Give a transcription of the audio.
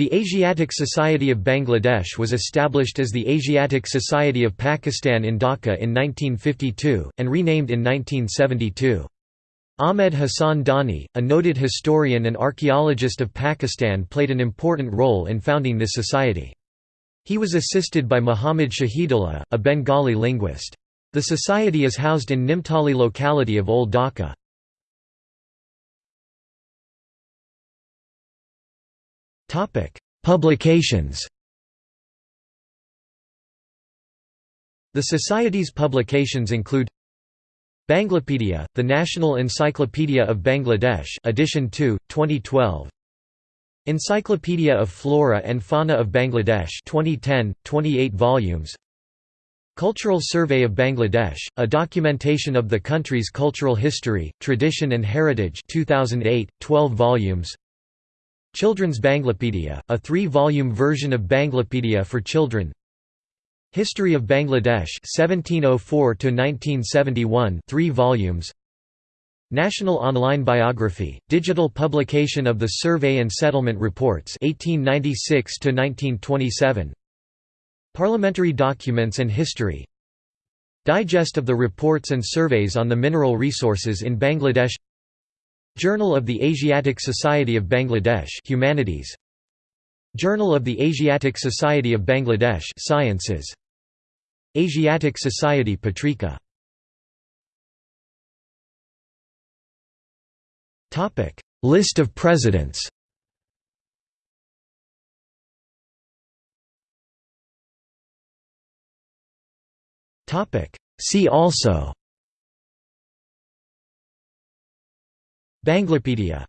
The Asiatic Society of Bangladesh was established as the Asiatic Society of Pakistan in Dhaka in 1952, and renamed in 1972. Ahmed Hassan Dani, a noted historian and archaeologist of Pakistan played an important role in founding this society. He was assisted by Muhammad Shahidullah, a Bengali linguist. The society is housed in Nimtali locality of Old Dhaka. Publications. The Society's publications include Banglapedia, the National Encyclopedia of Bangladesh edition 2, 2012 Encyclopedia of Flora and Fauna of Bangladesh 2010, 28 volumes. Cultural Survey of Bangladesh, a documentation of the country's cultural history, tradition and heritage 2008, 12 volumes Children's Banglapedia, a three-volume version of Banglapedia for children. History of Bangladesh 1704 to 1971 3 volumes. National Online Biography digital publication of the Survey and Settlement Reports 1896 to 1927 Parliamentary Documents and History. Digest of the reports and surveys on the mineral resources in Bangladesh Journal of the Asiatic Society of Bangladesh Humanities. Journal of the Asiatic Society of Bangladesh Sciences. Asiatic Society Patrika. Topic. List of presidents. Topic. See also Banglapedia